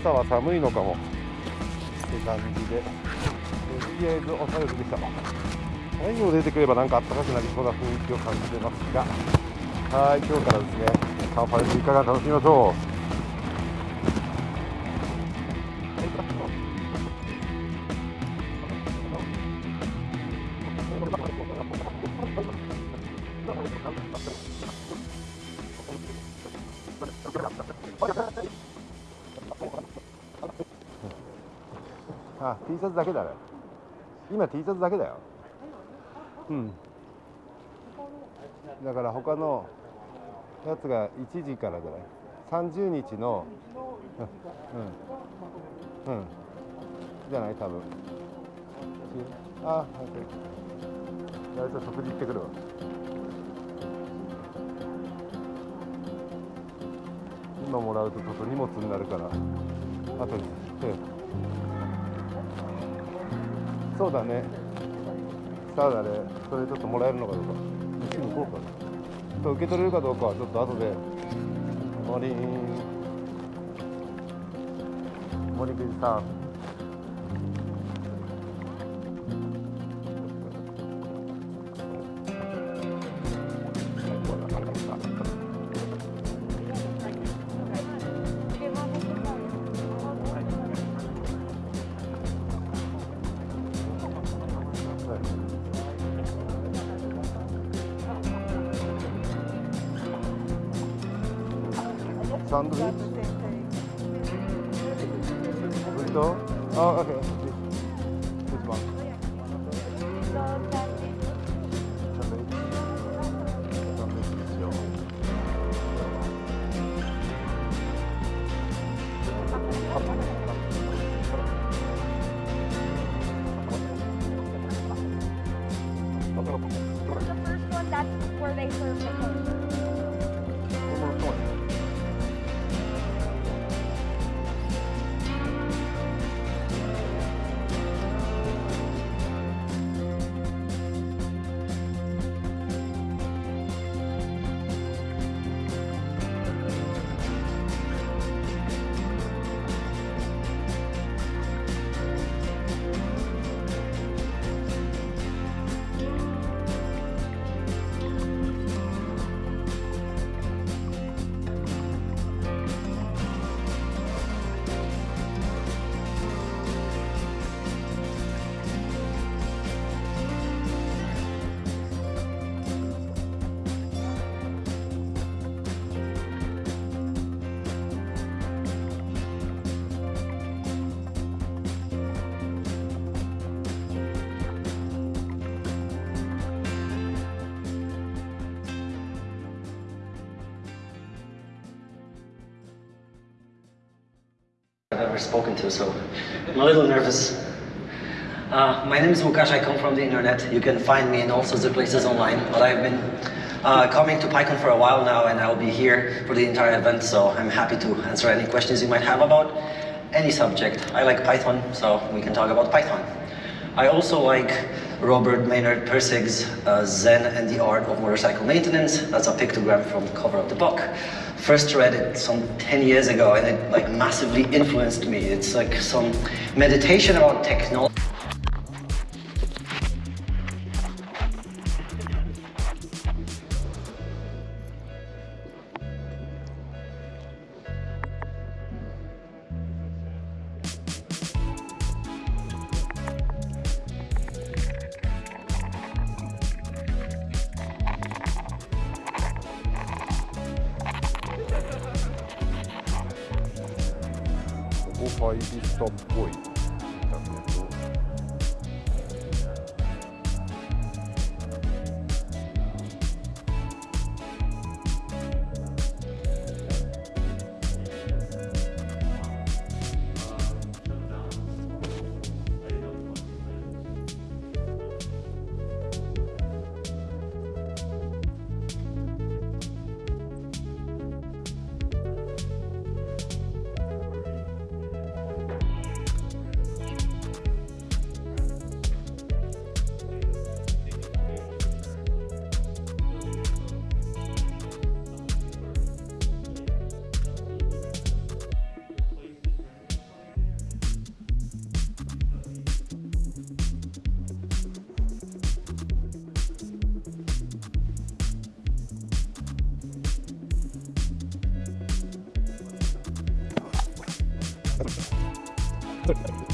朝は寒いのかも。って感じで。とりあえずおさよりでした太陽出てくればなんか暖かくなりそうな雰囲気を感じてますが。はい今日からですねサンファレスいかが楽しみましょう。あ T シャツだけだね。今 T シャツだけだよ。うん。だから他のやつが1時からじゃない？30日のうん。うん、うん、じゃない？多分。あはい。大丈夫食事行ってくるわ。今もらうとちょっと荷物になるからあとでそうだね。そうだねそれちょっともらえるのかどうか。一緒に行こうかと受け取れるかどうかはちょっと後で。森。森口さん。Sandwich. Burrito. Oh, okay. This, this one. The first one, that's where they serve the I've ever spoken to, so I'm a little nervous. Uh, my name is Łukasz, I come from the internet. You can find me in all sorts of places online, but I've been uh, coming to PyCon for a while now and I'll be here for the entire event, so I'm happy to answer any questions you might have about any subject. I like Python, so we can talk about Python. I also like Robert Maynard Pirsig's uh, Zen and the Art of Motorcycle Maintenance. That's a pictogram from the cover of the book. First read it some 10 years ago and it like massively influenced me. It's like some meditation about technology. wo kann ich bis zum Punkt? episode.